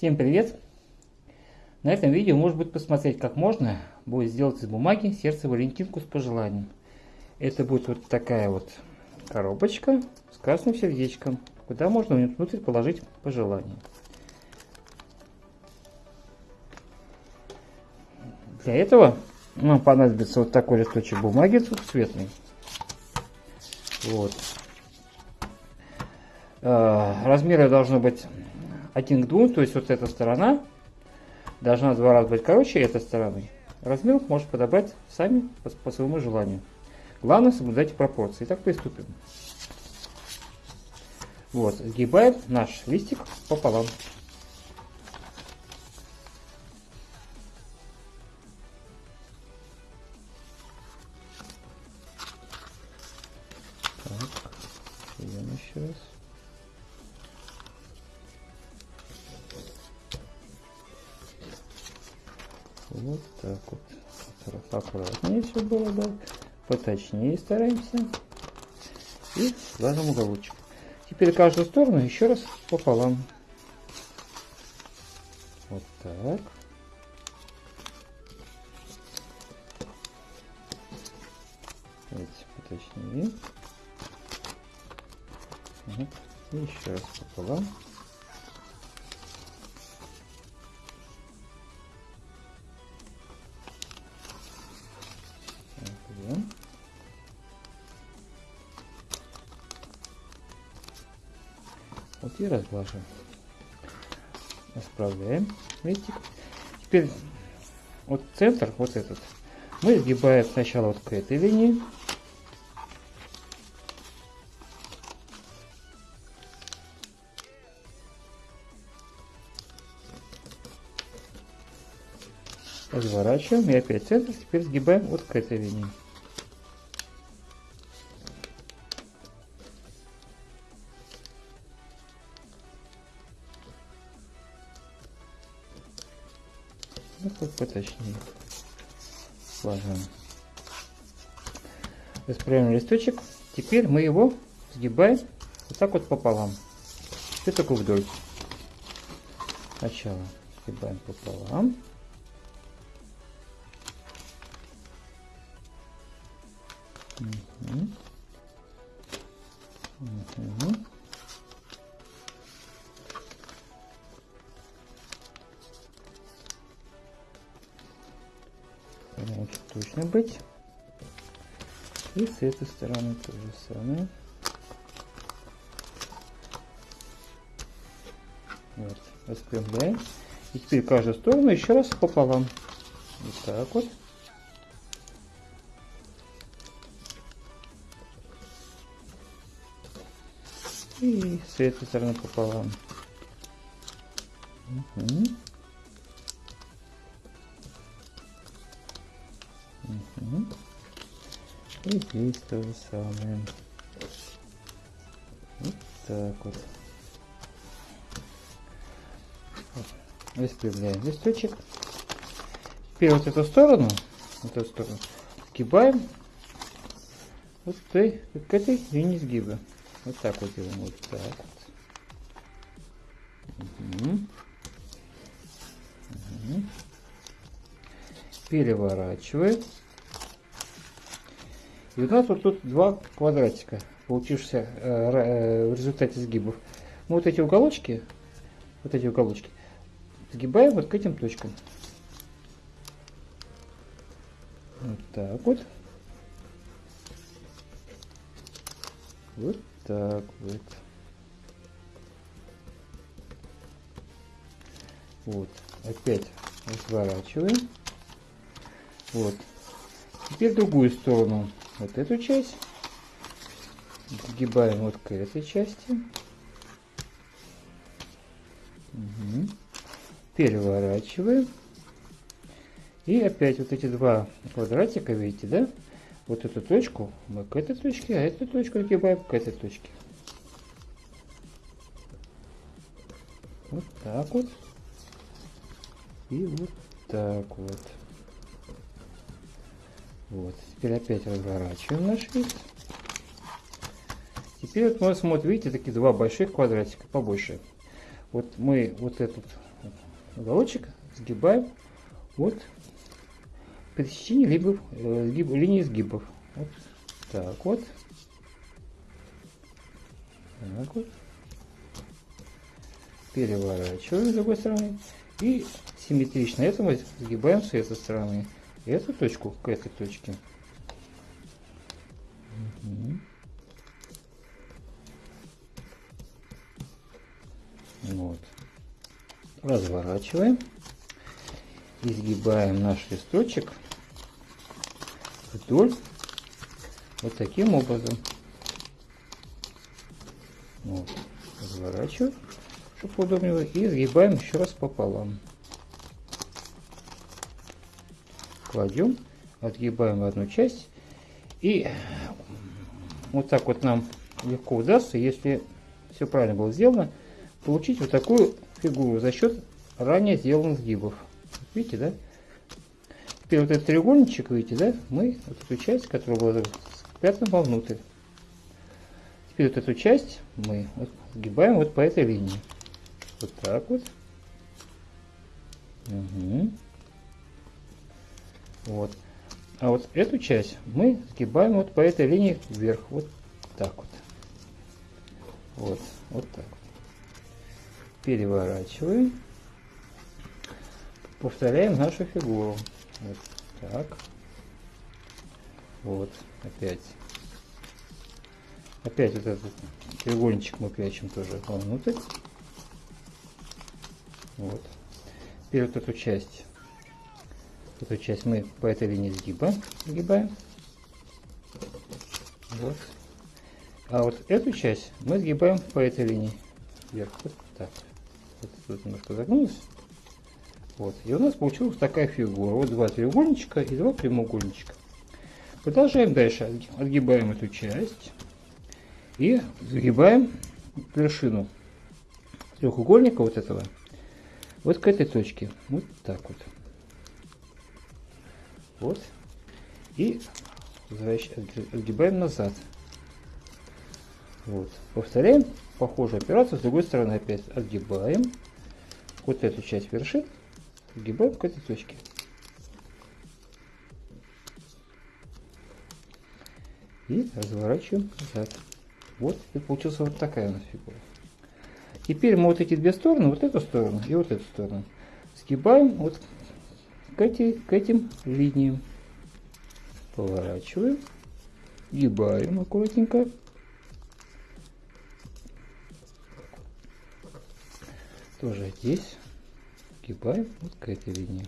Всем привет! На этом видео может быть посмотреть, как можно будет сделать из бумаги сердце Валентинку с пожеланием. Это будет вот такая вот коробочка с красным сердечком, куда можно внутрь положить пожелание. Для этого нам понадобится вот такой листочек бумаги двухцветный. Вот. Э, размеры должны быть один к двум, то есть вот эта сторона должна два раза быть короче этой стороны. Размер может подобрать сами по, по своему желанию. Главное соблюдать пропорции. Итак, приступим. Вот, сгибаем наш листик пополам. Вот так вот. Аккуратнее все было, да. Поточнее стараемся. И ложим уголочек. Теперь каждую сторону еще раз пополам. Вот так. Поточнее. Вот. И еще раз пополам. Вот и разглаживаем. Расправляем листик. Теперь вот центр, вот этот, мы сгибаем сначала вот к этой линии. Разворачиваем и опять центр, теперь сгибаем вот к этой линии. Поточнее. Сложим. Расправим листочек. Теперь мы его сгибаем вот так вот пополам. И только вдоль. Сначала сгибаем пополам. Угу. Угу. Точно быть. И с этой стороны то же самое. Вот, распрямляем. И теперь каждую сторону еще раз пополам. Вот так вот. И с этой стороны пополам. Угу. Угу. И здесь то же самое. Вот так вот. Распрямляем листочек. Теперь вот эту сторону, вот эту сторону, сгибаем вот этой, к этой линии сгиба. Вот так вот делаем, вот так вот. Угу. Угу. Переворачиваем. И у нас вот тут два квадратика, получившихся э, э, в результате сгибов. Мы вот эти уголочки, вот эти уголочки, сгибаем вот к этим точкам. Вот так вот. Вот так вот. Вот. Опять разворачиваем. Вот. Теперь другую сторону. Вот эту часть. Сгибаем вот к этой части. Угу. Переворачиваем. И опять вот эти два квадратика, видите, да? Вот эту точку мы к этой точке, а эту точку сгибаем к этой точке. Вот так вот. И вот так вот. Вот. Теперь опять разворачиваем наш лист. Теперь вот мы смотрим, видите, такие два больших квадратика, побольше. Вот мы вот этот уголочек сгибаем вот пересечение либо э, сгиб, линии сгибов. Вот так вот. Так вот. Переворачиваем с другой стороны. И симметрично этому сгибаем с этой стороны. Эту точку к этой точке. Угу. Вот. Разворачиваем. Изгибаем наш листочек вдоль вот таким образом. Вот. Разворачиваем, чтобы удобнее. И изгибаем еще раз пополам. Кладем, отгибаем одну часть. И вот так вот нам легко удастся, если все правильно было сделано, получить вот такую фигуру за счет ранее сделанных сгибов. Видите, да? Теперь вот этот треугольничек, видите, да? Мы вот эту часть, которая была спрятана вовнутрь. Теперь вот эту часть мы вот сгибаем вот по этой линии. Вот так вот. Угу. Вот. А вот эту часть мы сгибаем вот по этой линии вверх. Вот так вот. Вот. Вот так вот. Переворачиваем. Повторяем нашу фигуру. Вот так. Вот. Опять. Опять вот этот треугольничек мы прячем тоже вовнутрь. Вот. Теперь вот эту часть Эту часть мы по этой линии сгиба сгибаем. Вот. А вот эту часть мы сгибаем по этой линии вверх. Вот так. Вот тут немножко загнулось. Вот. И у нас получилась такая фигура. Вот два треугольничка и два прямоугольничка. Продолжаем дальше. Отгибаем эту часть. И загибаем вершину треугольника вот этого вот к этой точке. Вот так вот. Вот. И отгибаем назад. Вот. Повторяем похожую операцию с другой стороны опять. Отгибаем. Вот эту часть вершин. Отгибаем к этой точке. И разворачиваем назад. Вот и получилась вот такая у нас фигура. Теперь мы вот эти две стороны, вот эту сторону и вот эту сторону, сгибаем вот к, эти, к этим линиям. Поворачиваем, гибаем аккуратненько. Тоже здесь гибаем вот к этой линии.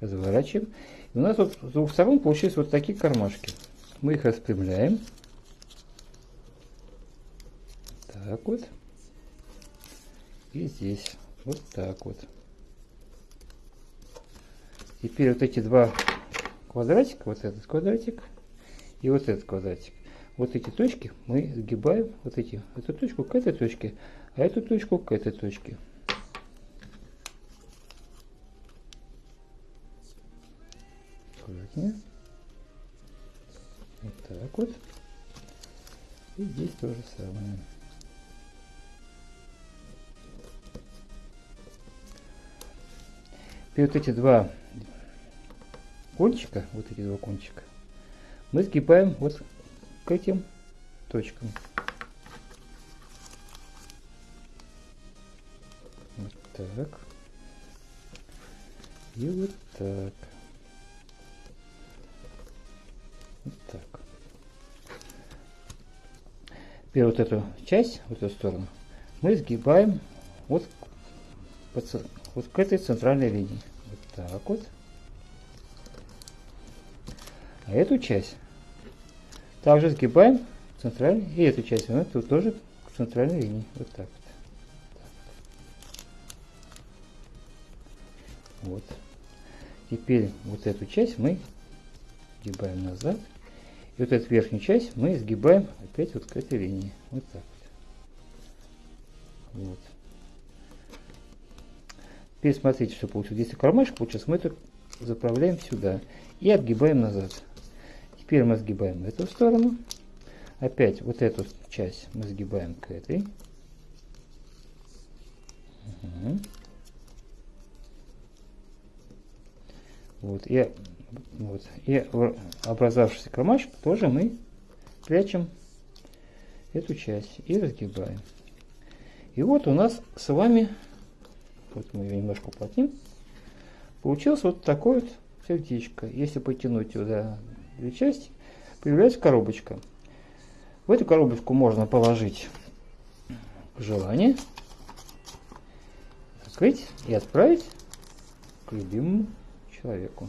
Разворачиваем. И у нас вот с двух сторон получились вот такие кармашки. Мы их распрямляем. Так вот. И здесь. Вот так вот. Теперь вот эти два квадратика, вот этот квадратик и вот этот квадратик. Вот эти точки мы сгибаем, вот эти, эту точку к этой точке, а эту точку к этой точке. Аккуратнее. Вот так вот. И здесь то же самое. И вот эти два кончика, вот эти два кончика, мы сгибаем вот к этим точкам. Вот так. И вот так. Вот так. Теперь вот эту часть, вот эту сторону, мы сгибаем вот вот к этой центральной линии. Вот так вот. А эту часть также сгибаем центральной, и эту часть, вот тут тоже к центральной линии. Вот так вот. Вот. Теперь вот эту часть мы сгибаем назад. И вот эту верхнюю часть мы сгибаем опять вот к этой линии. Вот так вот. Вот. Пересмотрите, что получилось. Здесь кармашек получился, мы это заправляем сюда и отгибаем назад. Теперь мы сгибаем эту сторону. Опять вот эту часть мы сгибаем к этой. Угу. Вот, и, вот, и образовавшийся кармашек тоже мы прячем эту часть и разгибаем. И вот у нас с вами вот мы ее немножко уплотним, получилось вот такое вот сердечко. Если потянуть сюда две части, появляется коробочка. В эту коробочку можно положить желание, закрыть и отправить к любимому человеку.